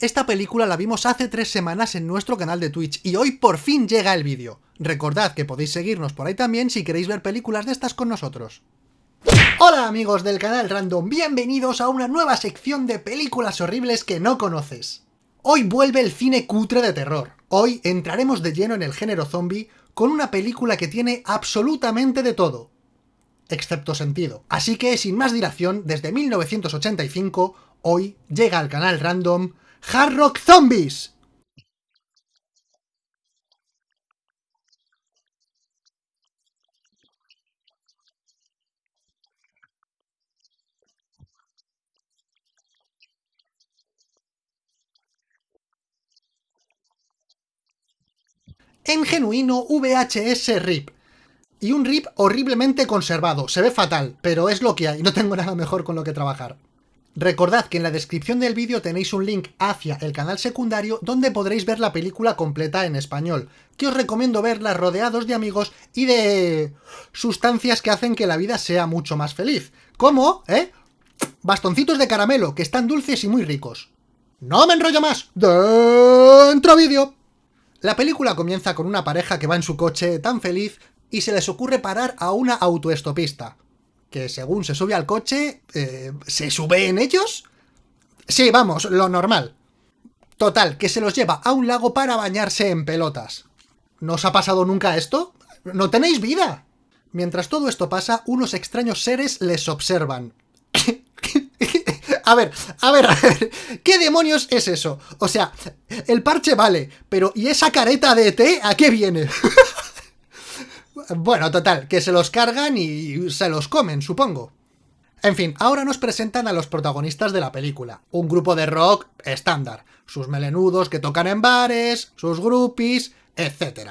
Esta película la vimos hace tres semanas en nuestro canal de Twitch y hoy por fin llega el vídeo. Recordad que podéis seguirnos por ahí también si queréis ver películas de estas con nosotros. Hola amigos del canal Random, bienvenidos a una nueva sección de películas horribles que no conoces. Hoy vuelve el cine cutre de terror. Hoy entraremos de lleno en el género zombie con una película que tiene absolutamente de todo, excepto sentido. Así que, sin más dilación, desde 1985, hoy llega al canal Random Hard Rock Zombies. En genuino VHS RIP, y un RIP horriblemente conservado. Se ve fatal, pero es lo que hay, no tengo nada mejor con lo que trabajar. Recordad que en la descripción del vídeo tenéis un link hacia el canal secundario donde podréis ver la película completa en español, que os recomiendo verla rodeados de amigos y de... sustancias que hacen que la vida sea mucho más feliz. ¿Cómo? ¿Eh? Bastoncitos de caramelo, que están dulces y muy ricos. ¡No me enrollo más! ¡Dentro vídeo! La película comienza con una pareja que va en su coche tan feliz y se les ocurre parar a una autoestopista. Que según se sube al coche, eh, ¿se sube en ellos? Sí, vamos, lo normal. Total, que se los lleva a un lago para bañarse en pelotas. ¿No os ha pasado nunca esto? ¡No tenéis vida! Mientras todo esto pasa, unos extraños seres les observan. a ver, a ver, a ver, ¿qué demonios es eso? O sea, el parche vale, pero ¿y esa careta de té a qué viene? Bueno, total, que se los cargan y se los comen, supongo. En fin, ahora nos presentan a los protagonistas de la película. Un grupo de rock estándar. Sus melenudos que tocan en bares, sus groupies, etc.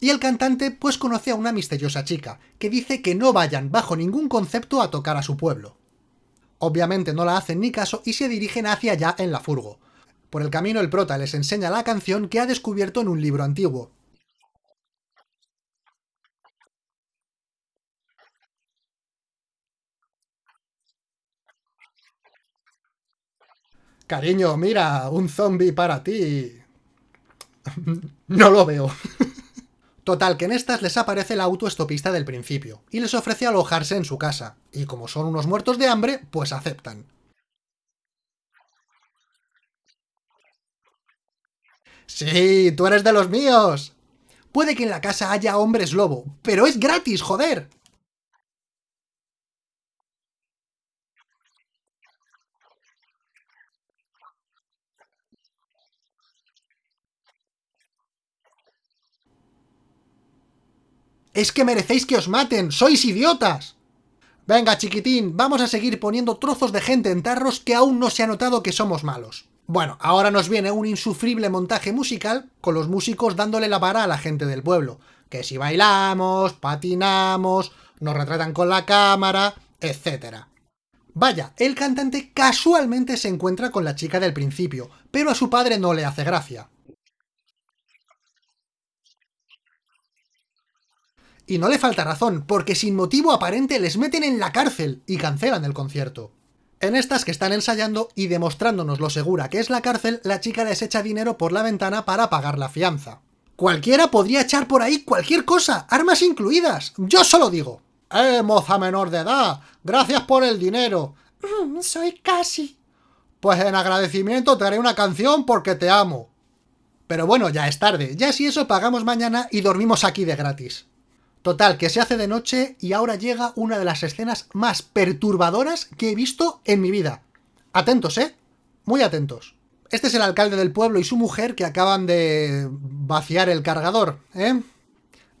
Y el cantante pues conoce a una misteriosa chica, que dice que no vayan bajo ningún concepto a tocar a su pueblo. Obviamente no la hacen ni caso y se dirigen hacia allá en la furgo. Por el camino el prota les enseña la canción que ha descubierto en un libro antiguo, Cariño, mira, un zombie para ti. no lo veo. Total, que en estas les aparece la autoestopista del principio, y les ofrece alojarse en su casa, y como son unos muertos de hambre, pues aceptan. ¡Sí, tú eres de los míos! Puede que en la casa haya hombres lobo, pero es gratis, joder. ¡Es que merecéis que os maten! ¡Sois idiotas! Venga, chiquitín, vamos a seguir poniendo trozos de gente en tarros que aún no se ha notado que somos malos. Bueno, ahora nos viene un insufrible montaje musical con los músicos dándole la vara a la gente del pueblo. Que si bailamos, patinamos, nos retratan con la cámara, etc. Vaya, el cantante casualmente se encuentra con la chica del principio, pero a su padre no le hace gracia. Y no le falta razón, porque sin motivo aparente les meten en la cárcel y cancelan el concierto. En estas que están ensayando y demostrándonos lo segura que es la cárcel, la chica les echa dinero por la ventana para pagar la fianza. Cualquiera podría echar por ahí cualquier cosa, armas incluidas. Yo solo digo. ¡Eh, moza menor de edad! ¡Gracias por el dinero! Mm, soy casi. Pues en agradecimiento te haré una canción porque te amo. Pero bueno, ya es tarde. Ya si eso pagamos mañana y dormimos aquí de gratis. Total, que se hace de noche y ahora llega una de las escenas más perturbadoras que he visto en mi vida. Atentos, ¿eh? Muy atentos. Este es el alcalde del pueblo y su mujer que acaban de vaciar el cargador, ¿eh?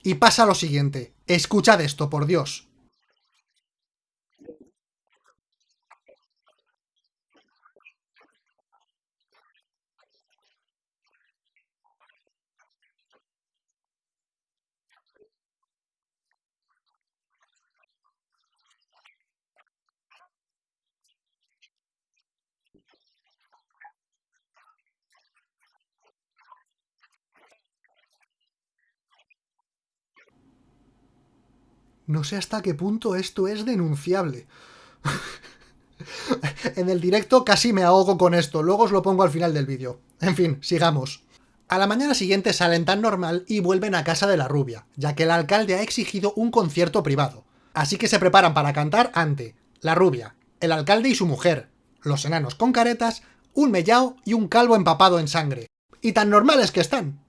Y pasa lo siguiente. Escuchad esto, por Dios. No sé hasta qué punto esto es denunciable. En el directo casi me ahogo con esto, luego os lo pongo al final del vídeo. En fin, sigamos. A la mañana siguiente salen tan normal y vuelven a casa de la rubia, ya que el alcalde ha exigido un concierto privado. Así que se preparan para cantar ante la rubia, el alcalde y su mujer, los enanos con caretas, un mellao y un calvo empapado en sangre. Y tan normales que están.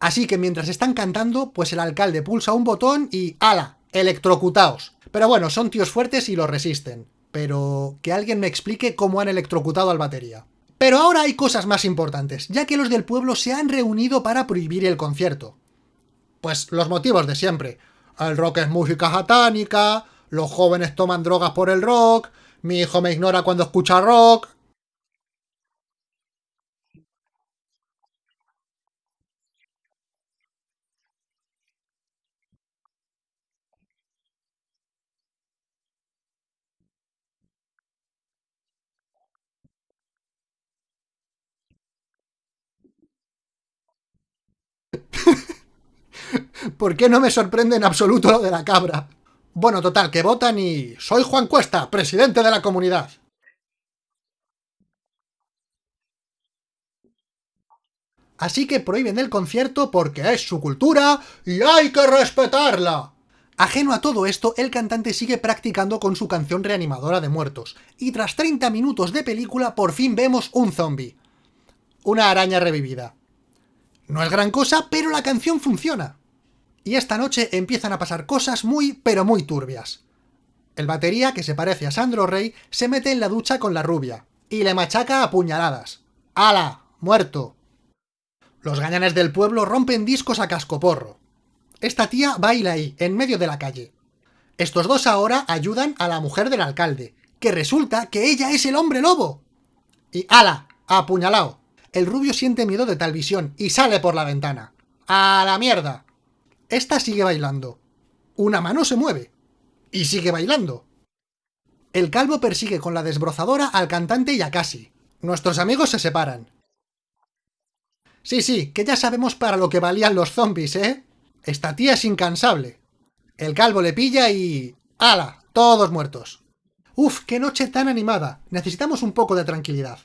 Así que mientras están cantando, pues el alcalde pulsa un botón y ¡ala! Electrocutaos. Pero bueno, son tíos fuertes y lo resisten. Pero que alguien me explique cómo han electrocutado al batería. Pero ahora hay cosas más importantes, ya que los del pueblo se han reunido para prohibir el concierto. Pues los motivos de siempre. El rock es música satánica, los jóvenes toman drogas por el rock, mi hijo me ignora cuando escucha rock... ¿Por qué no me sorprende en absoluto lo de la cabra? Bueno, total, que votan y... Soy Juan Cuesta, presidente de la comunidad. Así que prohíben el concierto porque es su cultura y hay que respetarla. Ajeno a todo esto, el cantante sigue practicando con su canción reanimadora de muertos, y tras 30 minutos de película por fin vemos un zombie. Una araña revivida. No es gran cosa, pero la canción funciona. Y esta noche empiezan a pasar cosas muy, pero muy turbias. El batería, que se parece a Sandro Rey, se mete en la ducha con la rubia, y le machaca a puñaladas. ¡Hala! ¡Muerto! Los gañanes del pueblo rompen discos a cascoporro. Esta tía baila ahí, en medio de la calle. Estos dos ahora ayudan a la mujer del alcalde, que resulta que ella es el hombre lobo. Y ¡ala! ¡Apuñalao! El rubio siente miedo de tal visión y sale por la ventana. ¡A la mierda! Esta sigue bailando. Una mano se mueve. Y sigue bailando. El calvo persigue con la desbrozadora al cantante y a Casi. Nuestros amigos se separan. Sí, sí, que ya sabemos para lo que valían los zombies, ¿eh? Esta tía es incansable. El calvo le pilla y... ¡Hala! Todos muertos. Uf, qué noche tan animada. Necesitamos un poco de tranquilidad.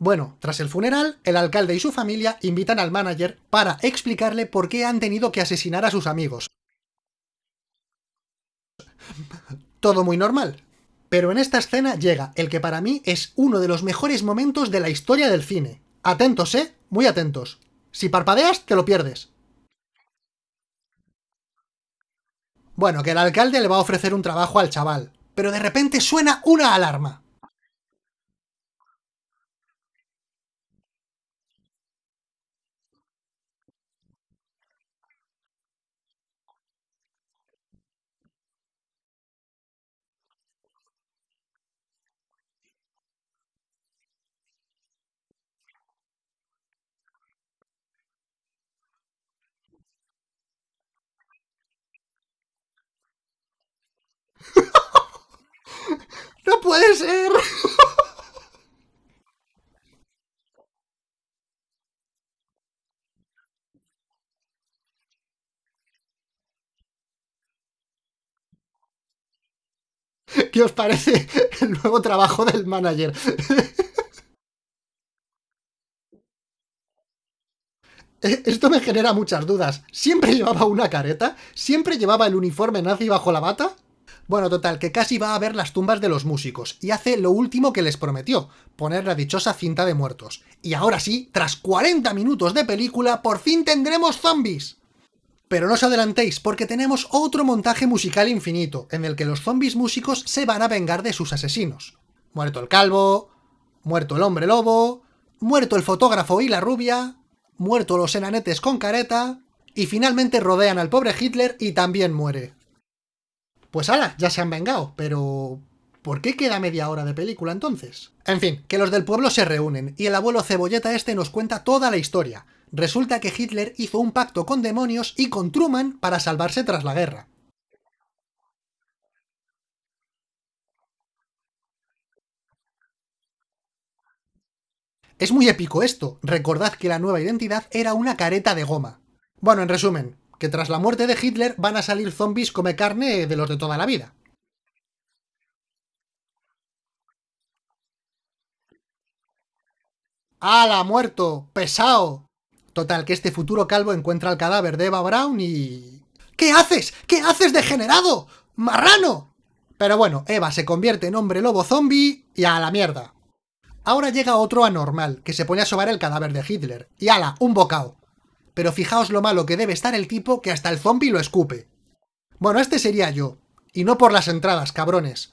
Bueno, tras el funeral, el alcalde y su familia invitan al manager para explicarle por qué han tenido que asesinar a sus amigos. Todo muy normal. Pero en esta escena llega el que para mí es uno de los mejores momentos de la historia del cine. Atentos, ¿eh? Muy atentos. Si parpadeas, te lo pierdes. Bueno, que el alcalde le va a ofrecer un trabajo al chaval, pero de repente suena una alarma. ¡No puede ser! ¿Qué os parece el nuevo trabajo del manager? Eh, esto me genera muchas dudas. ¿Siempre llevaba una careta? ¿Siempre llevaba el uniforme nazi bajo la bata? Bueno, total, que casi va a ver las tumbas de los músicos, y hace lo último que les prometió, poner la dichosa cinta de muertos. Y ahora sí, tras 40 minutos de película, por fin tendremos zombies. Pero no os adelantéis, porque tenemos otro montaje musical infinito, en el que los zombies músicos se van a vengar de sus asesinos. Muerto el calvo, muerto el hombre lobo, muerto el fotógrafo y la rubia, muerto los enanetes con careta, y finalmente rodean al pobre Hitler y también muere. Pues ala, ya se han vengado, pero... ¿Por qué queda media hora de película entonces? En fin, que los del pueblo se reúnen, y el abuelo cebolleta este nos cuenta toda la historia. Resulta que Hitler hizo un pacto con demonios y con Truman para salvarse tras la guerra. Es muy épico esto, recordad que la nueva identidad era una careta de goma. Bueno, en resumen, que tras la muerte de Hitler van a salir zombies come carne de los de toda la vida. ¡Hala, muerto! ¡Pesao! Total, que este futuro calvo encuentra el cadáver de Eva Brown y... ¿Qué haces? ¿Qué haces, degenerado? ¡Marrano! Pero bueno, Eva se convierte en hombre lobo zombie y a la mierda. Ahora llega otro anormal, que se pone a sobar el cadáver de Hitler. Y ala, un bocado. Pero fijaos lo malo que debe estar el tipo que hasta el zombie lo escupe. Bueno, este sería yo. Y no por las entradas, cabrones.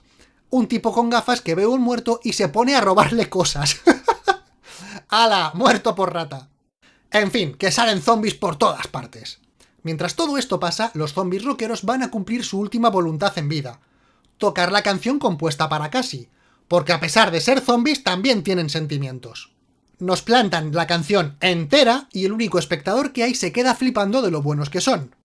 Un tipo con gafas que ve un muerto y se pone a robarle cosas. ¡Hala! Muerto por rata. En fin, que salen zombies por todas partes. Mientras todo esto pasa, los zombies rockeros van a cumplir su última voluntad en vida. Tocar la canción compuesta para Cassie, porque a pesar de ser zombies también tienen sentimientos. Nos plantan la canción entera y el único espectador que hay se queda flipando de lo buenos que son.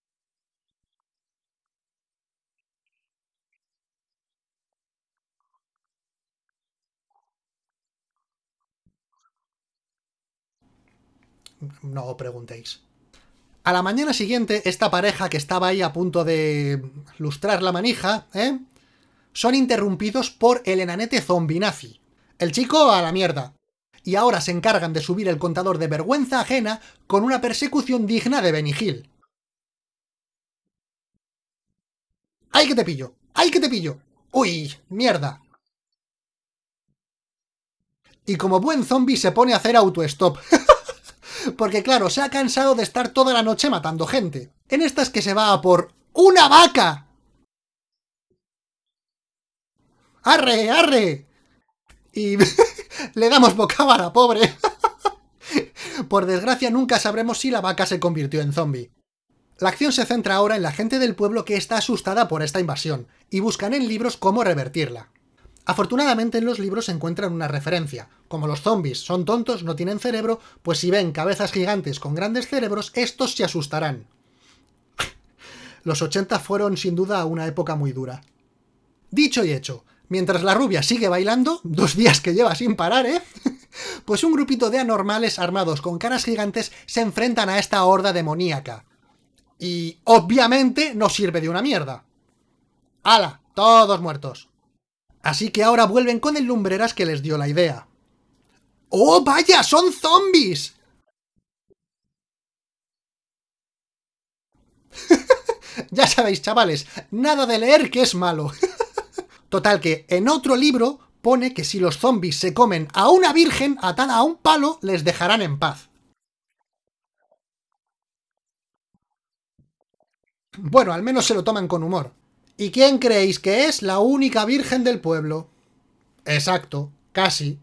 No preguntéis. A la mañana siguiente, esta pareja que estaba ahí a punto de lustrar la manija, ¿eh? Son interrumpidos por el enanete zombie nazi. El chico a la mierda. Y ahora se encargan de subir el contador de vergüenza ajena con una persecución digna de Benny Hill. ¡Ay que te pillo! ¡Ay que te pillo! ¡Uy! ¡Mierda! Y como buen zombie se pone a hacer auto-stop. Porque claro, se ha cansado de estar toda la noche matando gente. En estas que se va a por ¡una vaca! ¡Arre, arre! Y le damos bocábara, pobre. por desgracia nunca sabremos si la vaca se convirtió en zombie. La acción se centra ahora en la gente del pueblo que está asustada por esta invasión, y buscan en libros cómo revertirla. Afortunadamente en los libros se encuentran una referencia. Como los zombies son tontos, no tienen cerebro, pues si ven cabezas gigantes con grandes cerebros, estos se asustarán. los 80 fueron sin duda una época muy dura. Dicho y hecho, mientras la rubia sigue bailando, dos días que lleva sin parar, ¿eh? pues un grupito de anormales armados con caras gigantes se enfrentan a esta horda demoníaca. Y obviamente no sirve de una mierda. ¡Hala! Todos muertos. Así que ahora vuelven con el lumbreras que les dio la idea. ¡Oh, vaya! ¡Son zombies! ya sabéis, chavales, nada de leer que es malo. Total que en otro libro pone que si los zombies se comen a una virgen atada a un palo, les dejarán en paz. Bueno, al menos se lo toman con humor. ¿Y quién creéis que es la única virgen del pueblo? Exacto, casi.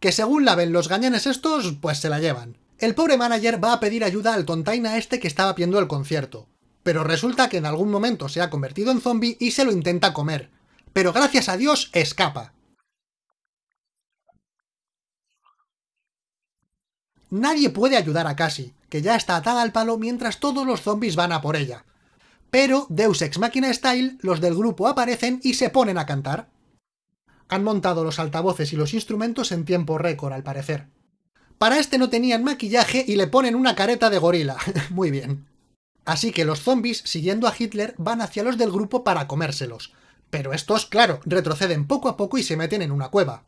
Que según la ven los gañanes estos, pues se la llevan. El pobre manager va a pedir ayuda al tontaina este que estaba viendo el concierto. Pero resulta que en algún momento se ha convertido en zombie y se lo intenta comer. Pero gracias a Dios escapa. Nadie puede ayudar a Cassie, que ya está atada al palo mientras todos los zombies van a por ella pero Deus Ex Machina Style, los del grupo aparecen y se ponen a cantar. Han montado los altavoces y los instrumentos en tiempo récord, al parecer. Para este no tenían maquillaje y le ponen una careta de gorila. Muy bien. Así que los zombies, siguiendo a Hitler, van hacia los del grupo para comérselos. Pero estos, claro, retroceden poco a poco y se meten en una cueva.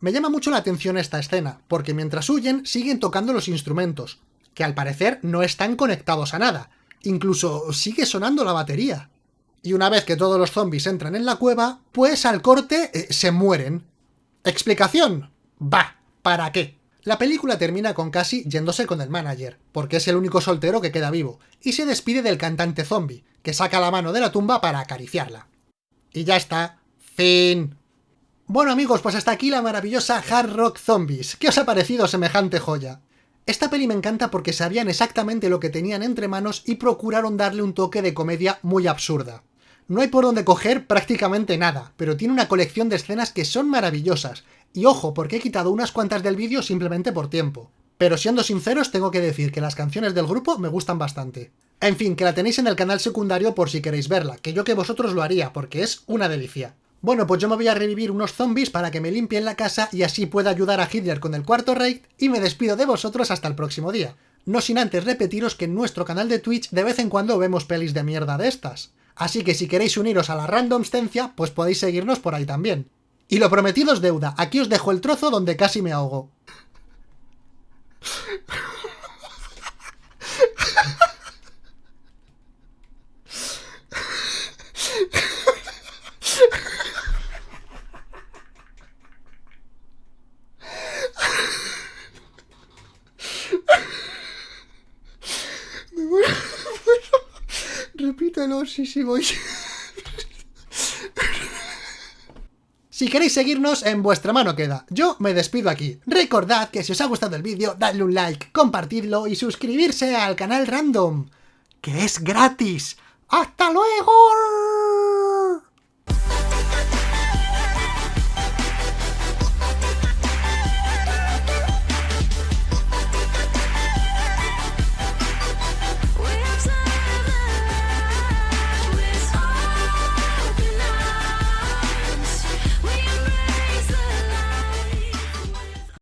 Me llama mucho la atención esta escena, porque mientras huyen siguen tocando los instrumentos, que al parecer no están conectados a nada, Incluso sigue sonando la batería. Y una vez que todos los zombies entran en la cueva, pues al corte eh, se mueren. ¿Explicación? Va, ¿para qué? La película termina con Cassie yéndose con el manager, porque es el único soltero que queda vivo, y se despide del cantante zombie, que saca la mano de la tumba para acariciarla. Y ya está. Fin. Bueno amigos, pues hasta aquí la maravillosa Hard Rock Zombies. ¿Qué os ha parecido semejante joya? Esta peli me encanta porque sabían exactamente lo que tenían entre manos y procuraron darle un toque de comedia muy absurda. No hay por donde coger prácticamente nada, pero tiene una colección de escenas que son maravillosas, y ojo, porque he quitado unas cuantas del vídeo simplemente por tiempo. Pero siendo sinceros, tengo que decir que las canciones del grupo me gustan bastante. En fin, que la tenéis en el canal secundario por si queréis verla, que yo que vosotros lo haría, porque es una delicia. Bueno, pues yo me voy a revivir unos zombies para que me limpien la casa y así pueda ayudar a Hitler con el cuarto raid y me despido de vosotros hasta el próximo día. No sin antes repetiros que en nuestro canal de Twitch de vez en cuando vemos pelis de mierda de estas. Así que si queréis uniros a la randomstencia, pues podéis seguirnos por ahí también. Y lo prometido es deuda, aquí os dejo el trozo donde casi me ahogo. Repítelo, sí, sí, voy. Si queréis seguirnos, en vuestra mano queda. Yo me despido aquí. Recordad que si os ha gustado el vídeo, dadle un like, compartidlo y suscribirse al canal Random, que es gratis. ¡Hasta luego!